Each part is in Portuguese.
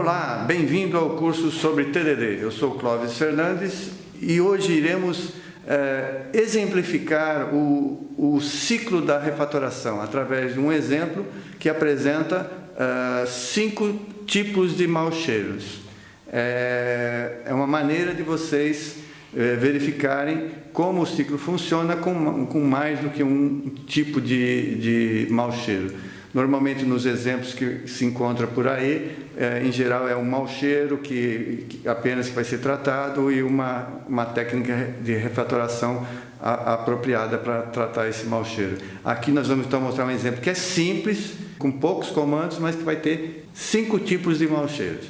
Olá, bem-vindo ao curso sobre TDD. Eu sou Clóvis Fernandes e hoje iremos é, exemplificar o, o, ciclo da refatoração através de um exemplo que apresenta é, cinco tipos de maus cheiros. É, é uma maneira de vocês verificarem como o ciclo funciona com, com mais do que um tipo de, de mau cheiro. Normalmente nos exemplos que se encontra por aí, é, em geral é um mau cheiro que, que, apenas vai ser tratado e uma, uma técnica de refatoração a, apropriada para tratar esse mau cheiro. Aqui nós vamos então mostrar um exemplo que é simples, com poucos comandos, mas que vai ter cinco tipos de mau cheiros.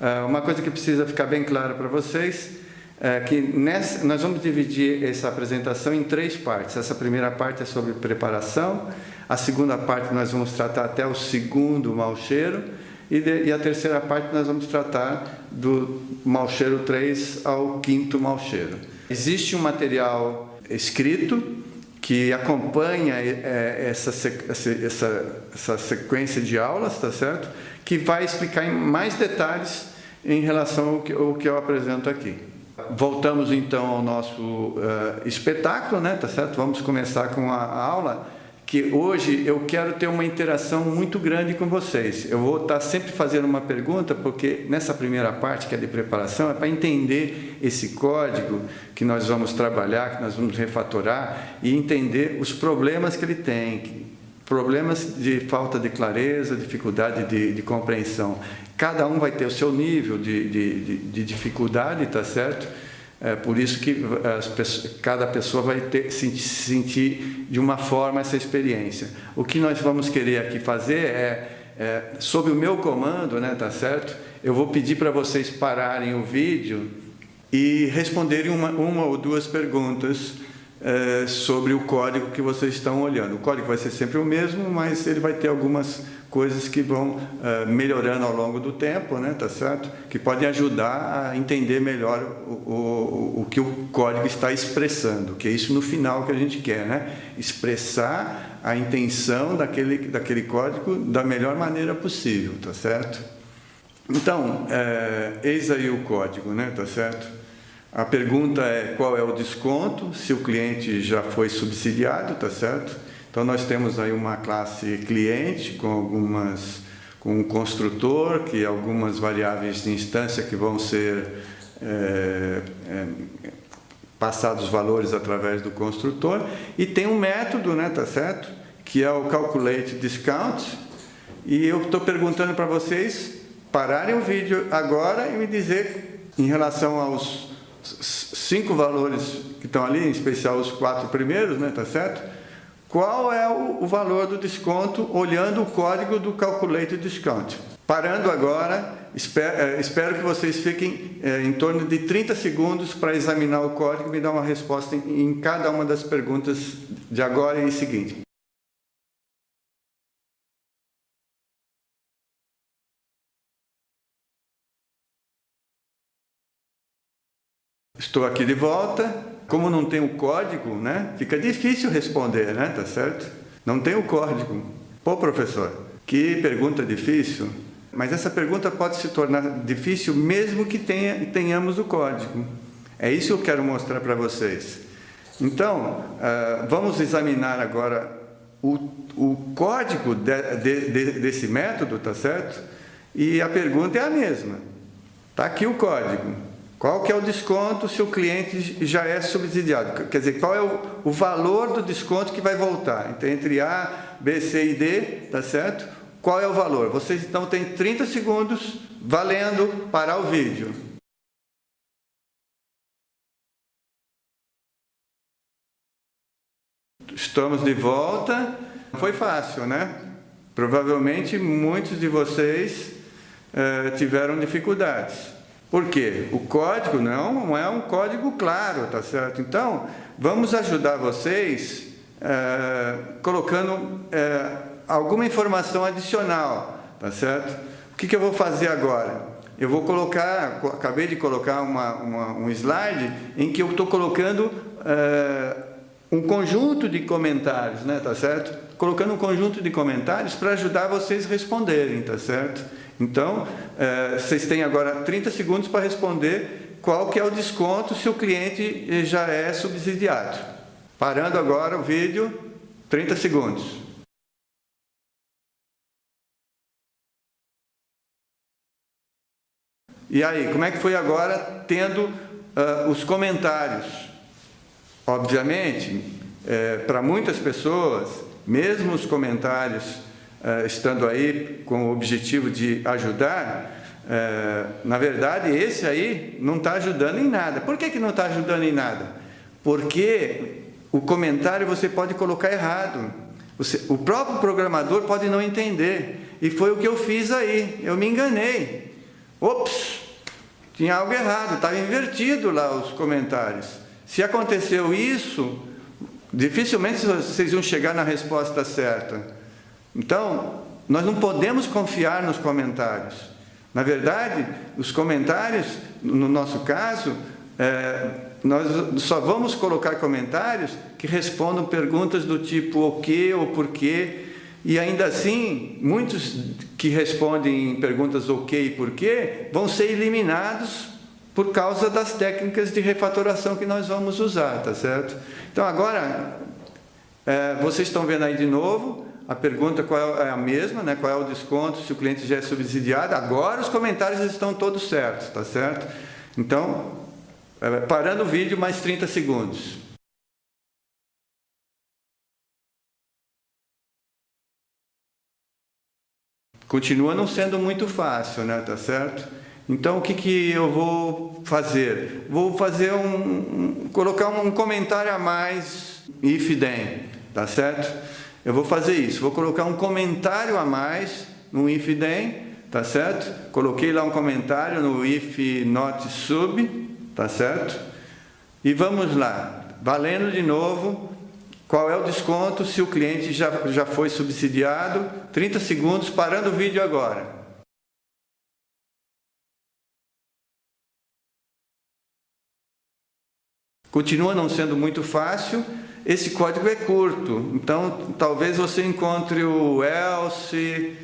É, uma coisa que precisa ficar bem clara para vocês é que nessa, nós vamos dividir essa apresentação em três partes. Essa primeira parte é sobre preparação, a segunda parte nós vamos tratar até o segundo mau cheiro, e, de, e a terceira parte nós vamos tratar do mau cheiro 3 ao quinto mau cheiro. Existe um material escrito que acompanha é, essa, essa, essa sequência de aulas, tá certo? Que vai explicar em mais detalhes em relação ao que, ao que eu apresento aqui. Voltamos então ao nosso uh, espetáculo, né, tá certo? Vamos começar com a aula que hoje eu quero ter uma interação muito grande com vocês. Eu vou estar sempre fazendo uma pergunta, porque nessa primeira parte, que é de preparação, é para entender esse código que nós vamos trabalhar, que nós vamos refatorar, e entender os problemas que ele tem, problemas de falta de clareza, dificuldade de, de compreensão. Cada um vai ter o seu nível de, de, de dificuldade, tá certo? É por isso que pessoas, cada pessoa vai ter, se sentir de uma forma essa experiência. O que nós vamos querer aqui fazer é, é sob o meu comando, né, tá certo? Eu vou pedir para vocês pararem o vídeo e responderem uma, uma ou duas perguntas é, sobre o código que vocês estão olhando. O código vai ser sempre o mesmo, mas ele vai ter algumas coisas que vão uh, melhorando ao longo do tempo, né, tá certo? Que podem ajudar a entender melhor o, o, o que o código está expressando, que é isso no final que a gente quer, né? Expressar a intenção daquele, daquele código da melhor maneira possível, tá certo? Então, é, eis aí o código, né, tá certo? A pergunta é qual é o desconto, se o cliente já foi subsidiado, tá certo? Então, nós temos aí uma classe cliente com algumas com um construtor, que algumas variáveis de instância que vão ser é, é, passados valores através do construtor, e tem um método, né, tá certo? Que é o calculate discount, e eu estou perguntando para vocês pararem o vídeo agora e me dizer em relação aos cinco valores que estão ali, em especial os quatro primeiros, né, tá certo? Qual é o, valor do desconto olhando o código do Calculate Discount? Parando agora, espero, é, espero que vocês fiquem é, em torno de 30 segundos para examinar o código e me dar uma resposta em, em cada uma das perguntas de agora e seguinte. Estou aqui de volta. Como não tem o código, né? Fica difícil responder, né? Tá certo? Não tem o código. Pô, professor, que pergunta difícil. Mas essa pergunta pode se tornar difícil mesmo que tenha, tenhamos o código. É isso que eu quero mostrar para vocês. Então, uh, vamos examinar agora o, o código de, de, desse método, tá certo? E a pergunta é a mesma. Está aqui o código. Qual que é o desconto se o cliente já é subsidiado? Quer dizer, qual é o, o valor do desconto que vai voltar? Então, entre A, B, C e D, tá certo? Qual é o valor? Vocês então têm 30 segundos valendo parar o vídeo. Estamos de volta. Foi fácil, né? Provavelmente muitos de vocês eh, tiveram dificuldades. Por quê? O código não é um código claro, tá certo? Então, vamos ajudar vocês é, colocando é, alguma informação adicional, tá certo? O que, que eu vou fazer agora? Eu vou colocar, acabei de colocar uma, uma, um slide em que eu estou colocando é, um conjunto de comentários, né, tá certo? Colocando um conjunto de comentários para ajudar vocês responderem, tá certo? Então, é, vocês têm agora 30 segundos para responder qual que é o desconto se o cliente já é subsidiado. Parando agora o vídeo, 30 segundos. E aí, como é que foi agora tendo uh, os comentários? Obviamente, é, para muitas pessoas, mesmo os comentários estando aí com o objetivo de ajudar, uh, na verdade, esse aí não está ajudando em nada. Por que, que não está ajudando em nada? Porque o comentário você pode colocar errado. O próprio programador pode não entender. E foi o que eu fiz aí. Eu me enganei. Ops! Tinha algo errado, estava invertido lá os comentários. Se aconteceu isso, dificilmente vocês vão chegar na resposta certa. Então, nós não podemos confiar nos comentários. Na verdade, os comentários, no nosso caso, é, nós só vamos colocar comentários que respondam perguntas do tipo o que ou por quê, e ainda assim, muitos que respondem perguntas ok e por quê, vão ser eliminados por causa das técnicas de refatoração que nós vamos usar, tá certo? Então agora, é, vocês estão vendo aí de novo, a pergunta qual é a mesma, né? qual é o desconto, se o cliente já é subsidiado, agora os comentários estão todos certos, tá certo? Então, é, parando o vídeo, mais 30 segundos. Continua não sendo muito fácil, né? Tá certo? Então, o que, que eu vou fazer? Vou fazer um, um colocar um comentário a mais if then, tá certo? Eu vou fazer isso, vou colocar um comentário a mais no if then, tá certo? Coloquei lá um comentário no if not sub, tá certo? E vamos lá, valendo de novo, qual é o desconto se o cliente já, já foi subsidiado? 30 segundos, parando o vídeo agora. Continua não sendo muito fácil, esse código é curto, então talvez você encontre o else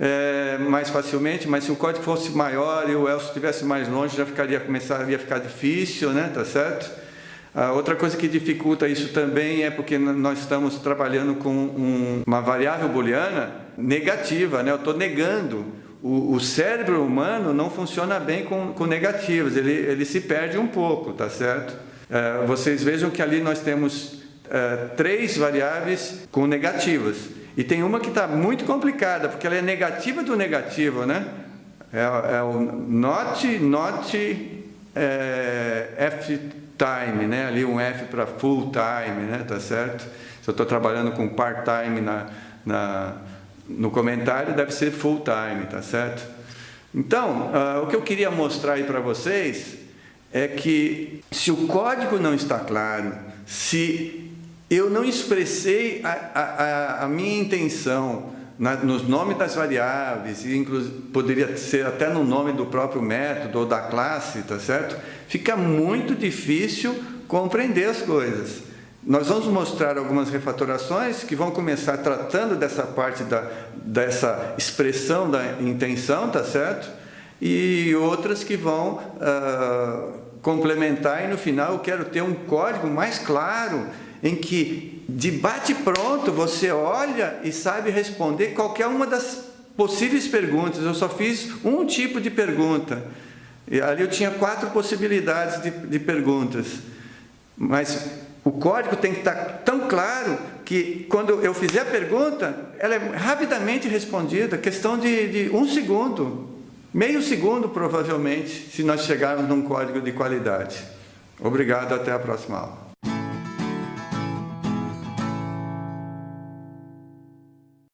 é, mais facilmente, mas se o código fosse maior e o else estivesse mais longe, já ficaria, começaria a ficar difícil, né? tá certo? Outra coisa que dificulta isso também é porque nós estamos trabalhando com um, uma variável booleana negativa, né? eu estou negando. O, o, cérebro humano não funciona bem com, com negativas, ele, ele se perde um pouco, tá certo? É, vocês vejam que ali nós temos é, três variáveis com negativas. E tem uma que está muito complicada, porque ela é negativa do negativo, né? É, é o not, not é, f time, né? ali um F para full time, né? tá certo? Se eu estou trabalhando com part-time na, na, no comentário, deve ser full time, tá certo? Então, uh, o que eu queria mostrar aí para vocês é que se o código não está claro, se eu não expressei a, a, a minha intenção na, nos nomes das variáveis, e poderia ser até no nome do próprio método ou da classe, tá certo? Fica muito difícil compreender as coisas. Nós vamos mostrar algumas refatorações que vão começar tratando dessa parte da, dessa expressão da intenção, tá certo? E outras que vão uh, complementar e no final eu quero ter um código mais claro em que de bate pronto você olha e sabe responder qualquer uma das possíveis perguntas. Eu só fiz um tipo de pergunta. E ali eu tinha quatro possibilidades de, de perguntas. Mas o código tem que estar tão claro que quando eu fizer a pergunta, ela é rapidamente respondida, questão de, de um segundo, meio segundo provavelmente, se nós chegarmos num código de qualidade. Obrigado, até a próxima aula.